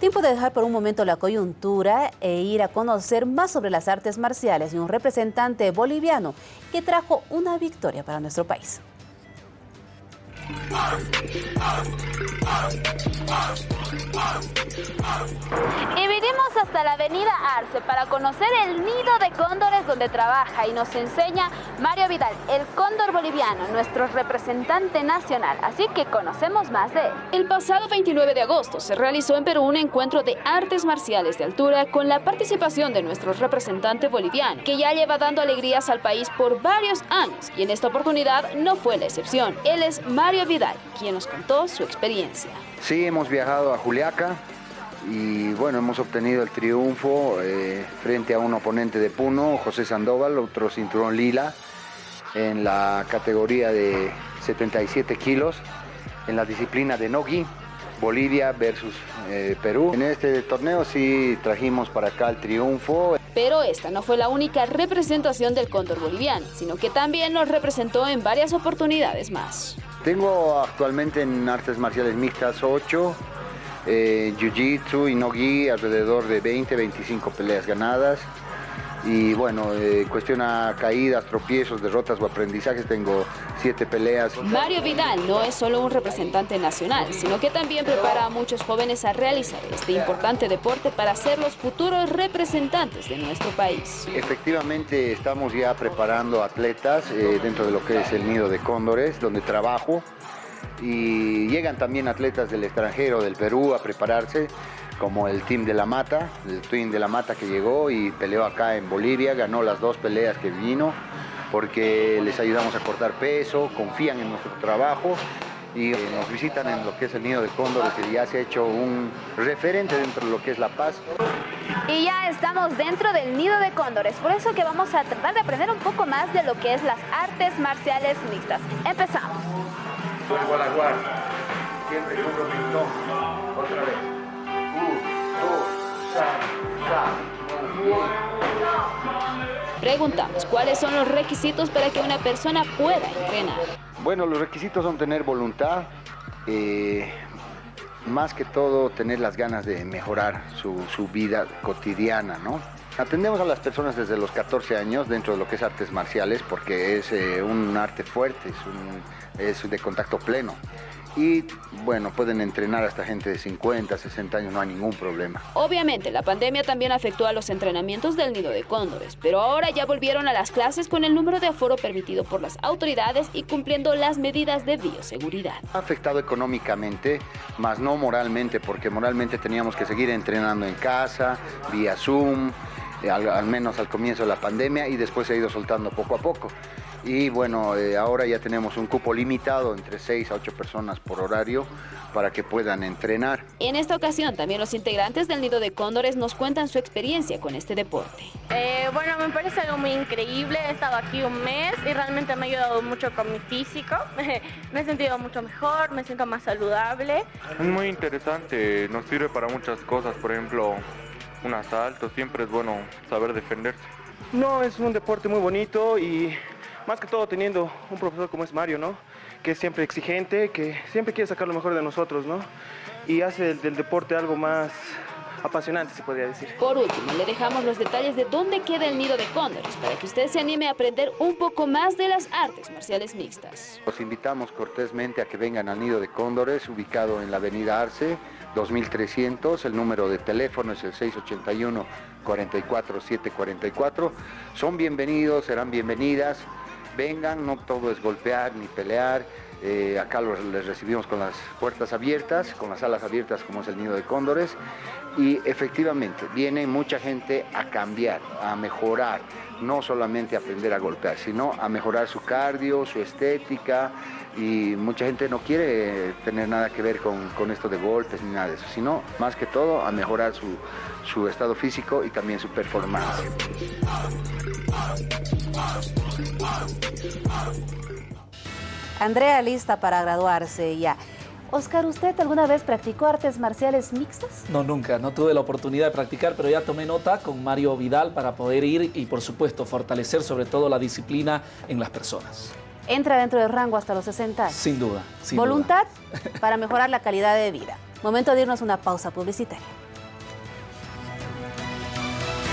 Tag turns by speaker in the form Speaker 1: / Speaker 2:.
Speaker 1: Tiempo de dejar por un momento la coyuntura e ir a conocer más sobre las artes marciales y un representante boliviano que trajo una victoria para nuestro país.
Speaker 2: Y vinimos hasta la avenida Arce para conocer el nido de cóndores donde trabaja y nos enseña Mario Vidal, el cóndor boliviano, nuestro representante nacional. Así que conocemos más de él.
Speaker 3: El pasado 29 de agosto se realizó en Perú un encuentro de artes marciales de altura con la participación de nuestro representante boliviano, que ya lleva dando alegrías al país por varios años y en esta oportunidad no fue la excepción. Él es Mario Vidal, quien nos contó su experiencia.
Speaker 4: Sí, hemos viajado a Juliaca y bueno, hemos obtenido el triunfo eh, frente a un oponente de Puno, José Sandoval, otro cinturón lila, en la categoría de 77 kilos, en la disciplina de Nogi, Bolivia versus eh, Perú. En este torneo sí trajimos para acá el triunfo.
Speaker 3: Pero esta no fue la única representación del cóndor boliviano, sino que también nos representó en varias oportunidades más.
Speaker 4: Tengo actualmente en artes marciales mixtas 8, eh, Jiu-Jitsu y No-Gi alrededor de 20, 25 peleas ganadas. Y bueno, eh, cuestión a caídas, tropiezos, derrotas o aprendizajes, tengo siete peleas.
Speaker 3: Mario Vidal no es solo un representante nacional, sino que también prepara a muchos jóvenes a realizar este importante deporte para ser los futuros representantes de nuestro país.
Speaker 4: Efectivamente, estamos ya preparando atletas eh, dentro de lo que es el nido de cóndores, donde trabajo. Y llegan también atletas del extranjero, del Perú, a prepararse como el Team de la Mata, el Team de la Mata que llegó y peleó acá en Bolivia, ganó las dos peleas que vino, porque les ayudamos a cortar peso, confían en nuestro trabajo y eh, nos visitan en lo que es el Nido de Cóndores, que ya se ha hecho un referente dentro de lo que es La Paz.
Speaker 2: Y ya estamos dentro del Nido de Cóndores, por eso que vamos a tratar de aprender un poco más de lo que es las artes marciales mixtas. Empezamos.
Speaker 4: la guardia, siempre con otra vez.
Speaker 3: Preguntamos, ¿cuáles son los requisitos para que una persona pueda entrenar?
Speaker 4: Bueno, los requisitos son tener voluntad, eh, más que todo tener las ganas de mejorar su, vida cotidiana, ¿no? Atendemos a las personas desde los 14 años dentro de lo que es artes marciales porque es eh, un arte fuerte, es, es de contacto pleno y bueno, pueden entrenar hasta gente de 50, 60 años, no hay ningún problema.
Speaker 3: Obviamente, la pandemia también afectó a los entrenamientos del nido de cóndores, pero ahora ya volvieron a las clases con el número de aforo permitido por las autoridades y cumpliendo las medidas de bioseguridad.
Speaker 4: Ha afectado económicamente, más no moralmente, porque moralmente teníamos que seguir entrenando en casa, vía Zoom, eh, al, menos al comienzo de la pandemia y después se ha ido soltando poco a poco. Y bueno, eh, ahora ya tenemos un cupo limitado entre 6 a 8 personas por horario para que puedan entrenar.
Speaker 3: En esta ocasión también los integrantes del Nido de Cóndores nos cuentan su experiencia con este deporte.
Speaker 5: Eh, bueno, me parece algo muy increíble, he estado aquí un mes y realmente me ha ayudado mucho con mi físico, me he sentido mucho mejor, me siento más saludable.
Speaker 6: Es muy interesante, nos sirve para muchas cosas, por ejemplo, un asalto, siempre es bueno saber defenderse.
Speaker 7: No, es un deporte muy bonito y más que todo teniendo un profesor como es Mario, ¿no? Que es siempre exigente, que siempre quiere sacar lo mejor de nosotros, ¿no? Y hace del, deporte algo más apasionante, se podría decir.
Speaker 3: Por último, le dejamos los detalles de dónde queda el nido de cóndores para que usted se anime a aprender un poco más de las artes marciales mixtas.
Speaker 4: Los invitamos cortésmente a que vengan al nido de cóndores, ubicado en la avenida Arce, 2300, el número de teléfono es el 681 44744. Son bienvenidos, serán bienvenidas. Vengan, no todo es golpear ni pelear. Eh, acá les recibimos con las puertas abiertas, con las alas abiertas como es el nido de cóndores. Y efectivamente, viene mucha gente a cambiar, a mejorar, no solamente a aprender a golpear, sino a mejorar su cardio, su estética, y mucha gente no quiere tener nada que ver con, esto de golpes ni nada de eso, sino más que todo a mejorar su, su estado físico y también su performance.
Speaker 1: Andrea lista para graduarse ya. Oscar, ¿usted alguna vez practicó artes marciales mixtas?
Speaker 8: No, nunca. No tuve la oportunidad de practicar, pero ya tomé nota con Mario Vidal para poder ir y, por supuesto, fortalecer sobre todo la disciplina en las personas.
Speaker 1: ¿Entra dentro del rango hasta los 60
Speaker 8: Sin duda.
Speaker 1: Voluntad para mejorar la calidad de vida. Momento de irnos a una pausa publicitaria.